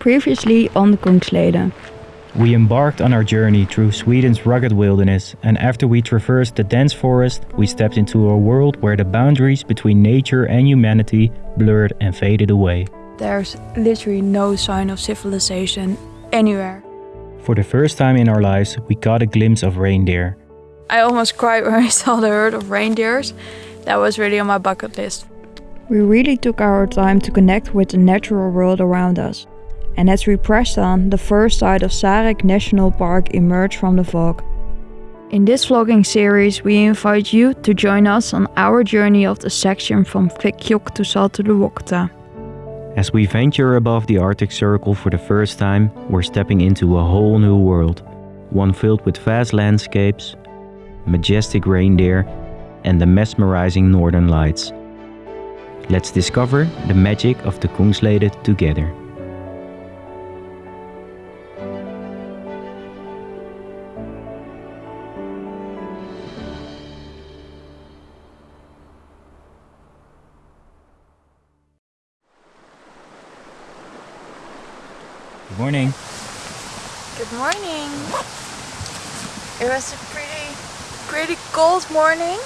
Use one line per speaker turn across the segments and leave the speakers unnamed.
Previously on the Kungsleden.
We embarked on our journey through Sweden's rugged wilderness, and after we traversed the dense forest, we stepped into a world where the boundaries between nature and humanity blurred and faded away.
There's literally no sign of civilization anywhere.
For the first time in our lives, we caught a glimpse of reindeer.
I almost cried when I saw the herd of reindeers. That was really on my bucket list. We really took our time to connect with the natural world around us. And as we pressed on, the first sight of Sarek National Park emerged from the fog. In this vlogging series, we invite you to join us on our journey of the section from Kvikkjokk to Saltoluokta.
As we venture above the Arctic Circle for the first time, we're stepping into a whole new world. One filled with vast landscapes, majestic reindeer, and the mesmerizing northern lights. Let's discover the magic of the Kungsleden together. Morning.
Good morning. It was a pretty, pretty cold morning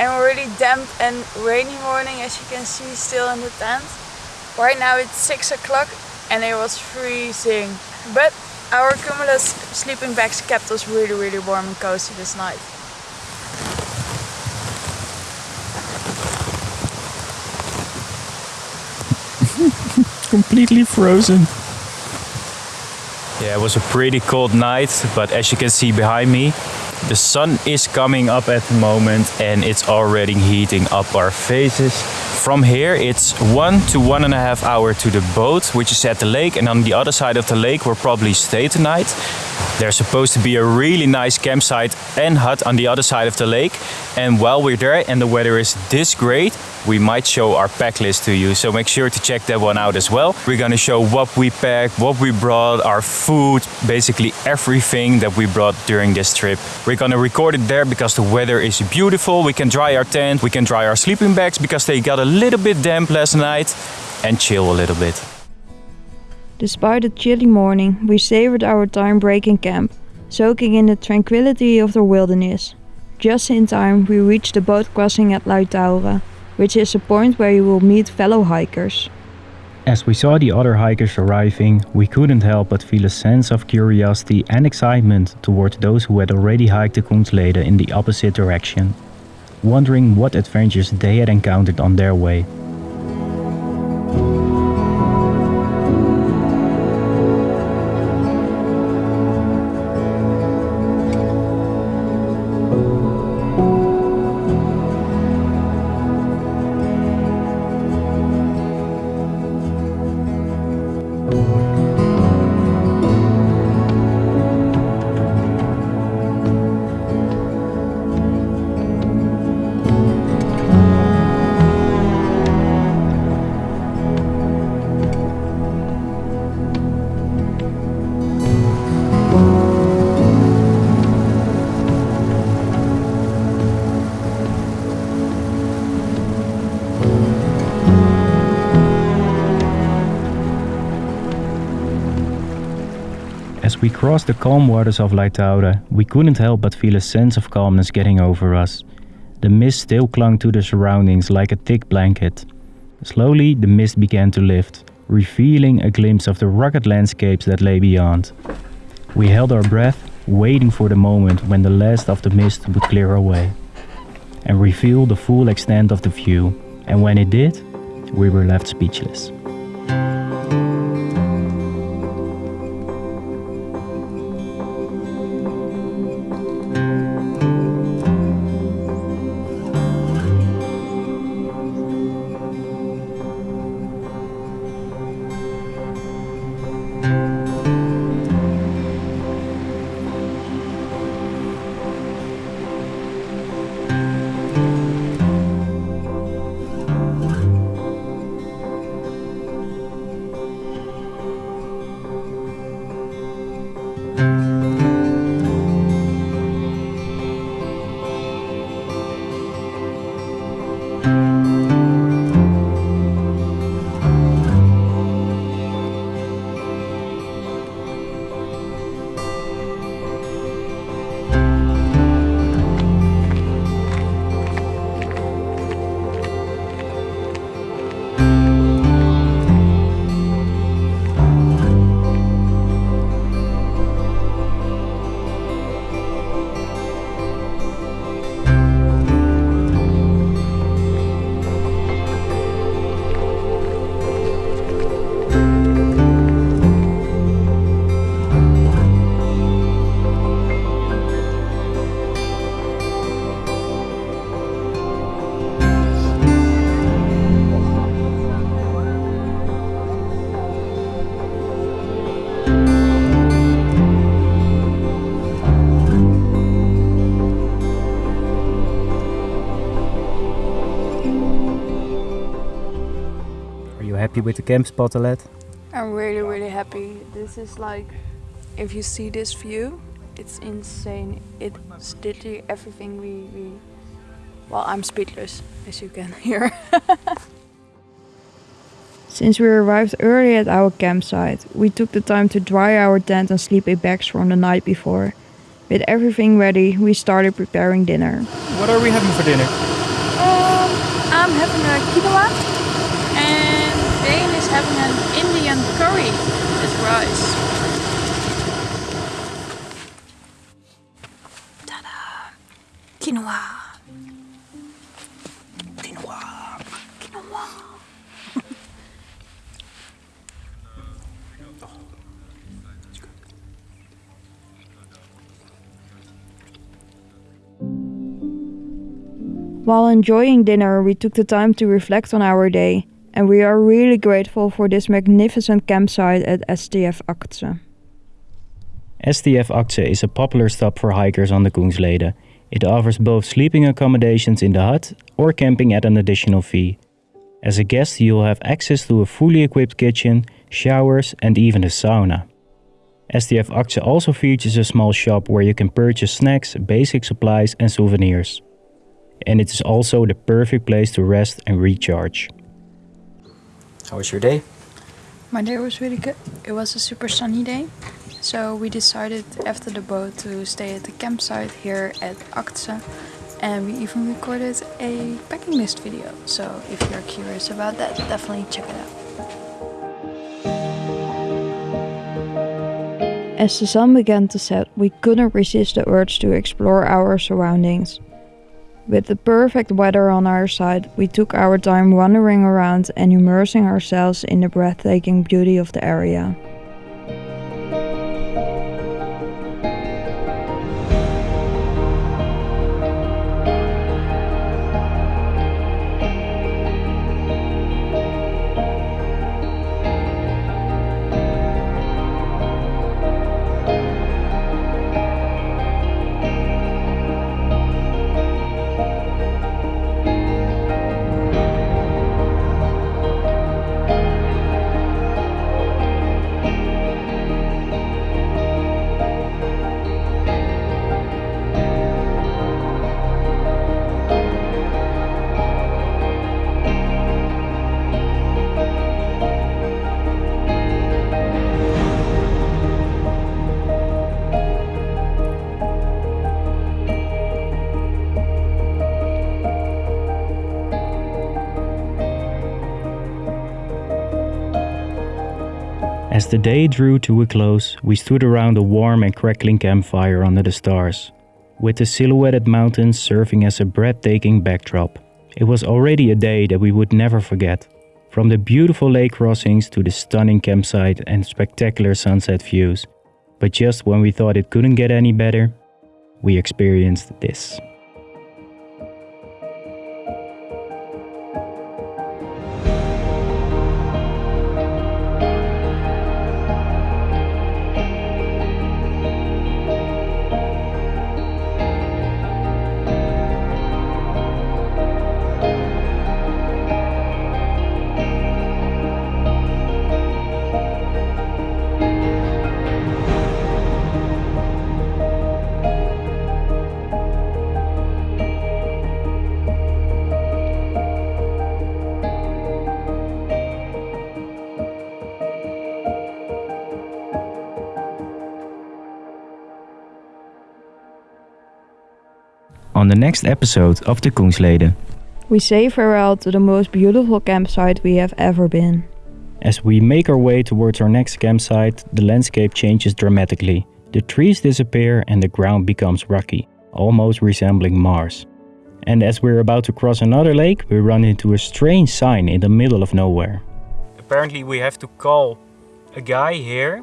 and a really damp and rainy morning as you can see still in the tent. Right now it's 6 o'clock and it was freezing. But our Cumulus sleeping bags kept us really, really warm and cozy this night.
Completely frozen.
Yeah, it was a pretty cold night, but as you can see behind me, the sun is coming up at the moment and it's already heating up our faces. From here, it's one to one and a half hour to the boat, which is at the lake. And on the other side of the lake, we'll probably stay tonight. There's supposed to be a really nice campsite and hut on the other side of the lake. And while we're there and the weather is this great, we might show our pack list to you. So make sure to check that one out as well. We're gonna show what we packed, what we brought, our food, basically everything that we brought during this trip. We're gonna record it there because the weather is beautiful. We can dry our tent, we can dry our sleeping bags because they got a little bit damp last night and chill a little bit.
Despite the chilly morning, we savored our time break in camp, soaking in the tranquility of the wilderness. Just in time, we reached the boat crossing at Liutauren, which is a point where you will meet fellow hikers.
As we saw the other hikers arriving, we couldn't help but feel a sense of curiosity and excitement towards those who had already hiked the Kungsleden in the opposite direction, wondering what adventures they had encountered on their way. We crossed the calm waters of Liutauren, we couldn't help but feel a sense of calmness getting over us. The mist still clung to the surroundings like a thick blanket. Slowly, the mist began to lift, revealing a glimpse of the rugged landscapes that lay beyond. We held our breath, waiting for the moment when the last of the mist would clear away and reveal the full extent of the view. And when it did, we were left speechless. Happy with the camp spot, Alet?
I'm really, really happy. This is like, if you see this view, it's insane. It's literally everything we, we well, I'm speechless, as you can hear. Since we arrived early at our campsite, we took the time to dry our tent and sleeping bags from the night before. With everything ready, we started preparing dinner.
What are we having for dinner?
Um, I'm having a quinoa and Dane is having an Indian curry with rice. Ta-da! Quinoa! Quinoa. Quinoa. While enjoying dinner, we took the time to reflect on our day, and we are really grateful for this magnificent campsite at STF Aktse.
STF Aktse is a popular stop for hikers on the Kungsleden. It offers both sleeping accommodations in the hut or camping at an additional fee. As a guest, you'll have access to a fully equipped kitchen, showers, and even a sauna. STF Aktse also features a small shop where you can purchase snacks, basic supplies, and souvenirs and it is also the perfect place to rest and recharge. How was your day?
My day was really good. It was a super sunny day. So we decided after the boat to stay at the campsite here at Aktse and we even recorded a packing list video. So if you're curious about that, definitely check it out. As the sun began to set, we couldn't resist the urge to explore our surroundings. With the perfect weather on our side, we took our time wandering around and immersing ourselves in the breathtaking beauty of the area.
As the day drew to a close, we stood around a warm and crackling campfire under the stars, with the silhouetted mountains serving as a breathtaking backdrop. It was already a day that we would never forget. From the beautiful lake crossings to the stunning campsite and spectacular sunset views. But just when we thought it couldn't get any better, we experienced this. On the next episode of the Kungsleden.
We say farewell to the most beautiful campsite we have ever been.
As we make our way towards our next campsite, the landscape changes dramatically. The trees disappear and the ground becomes rocky, almost resembling Mars. And as we're about to cross another lake, we run into a strange sign in the middle of nowhere.
Apparently we have to call a guy here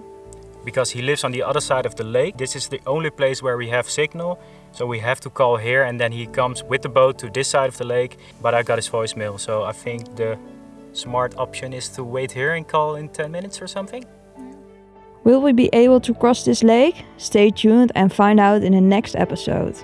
because he lives on the other side of the lake. This is the only place where we have signal so we have to call here and then he comes with the boat to this side of the lake. But I got his voicemail, so I think the smart option is to wait here and call in 10 minutes or something.
Will we be able to cross this lake? Stay tuned and find out in the next episode.